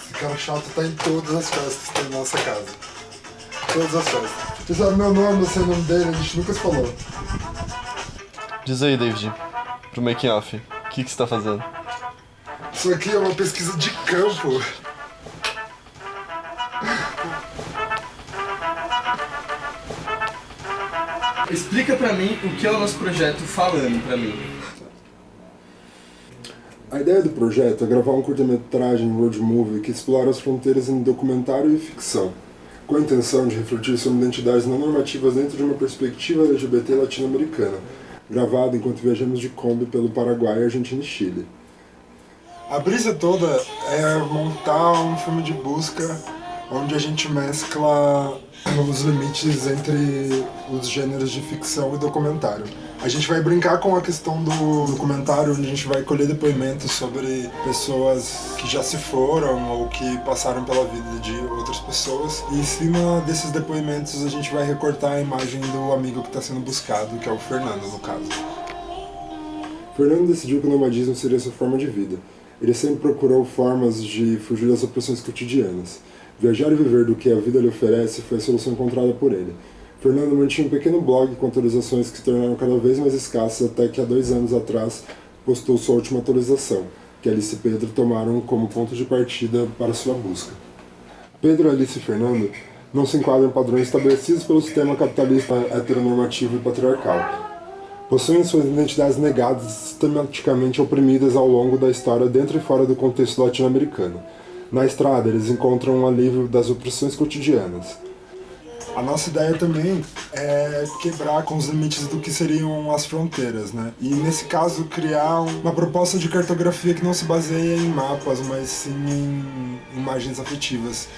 Esse cara chato tá em todas as festas que tem na nossa casa. Todas as festas. Você sabe meu nome, você é o nome dele, a gente nunca se falou. Diz aí, David, pro making off, o que, que você tá fazendo? Isso aqui é uma pesquisa de campo. Explica pra mim o que é o nosso projeto falando pra mim. A ideia do projeto é gravar um curta-metragem road movie que explora as fronteiras em documentário e ficção, com a intenção de refletir sobre identidades não normativas dentro de uma perspectiva LGBT latino-americana, gravado enquanto viajamos de Kombi pelo Paraguai, Argentina e Chile. A brisa toda é montar um filme de busca onde a gente mescla os limites entre os gêneros de ficção e documentário. A gente vai brincar com a questão do documentário, onde a gente vai colher depoimentos sobre pessoas que já se foram ou que passaram pela vida de outras pessoas. E em cima desses depoimentos a gente vai recortar a imagem do amigo que está sendo buscado, que é o Fernando, no caso. Fernando decidiu que o nomadismo seria sua forma de vida. Ele sempre procurou formas de fugir das opressões cotidianas. Viajar e viver do que a vida lhe oferece foi a solução encontrada por ele. Fernando mantinha um pequeno blog com atualizações que se tornaram cada vez mais escassas até que há dois anos atrás postou sua última atualização, que Alice e Pedro tomaram como ponto de partida para sua busca. Pedro, Alice e Fernando não se enquadram em padrões estabelecidos pelo sistema capitalista heteronormativo e patriarcal. Possuem suas identidades negadas e sistematicamente oprimidas ao longo da história dentro e fora do contexto latino-americano. Na estrada, eles encontram um alívio das opressões cotidianas. A nossa ideia também é quebrar com os limites do que seriam as fronteiras, né? E nesse caso criar uma proposta de cartografia que não se baseia em mapas, mas sim em imagens afetivas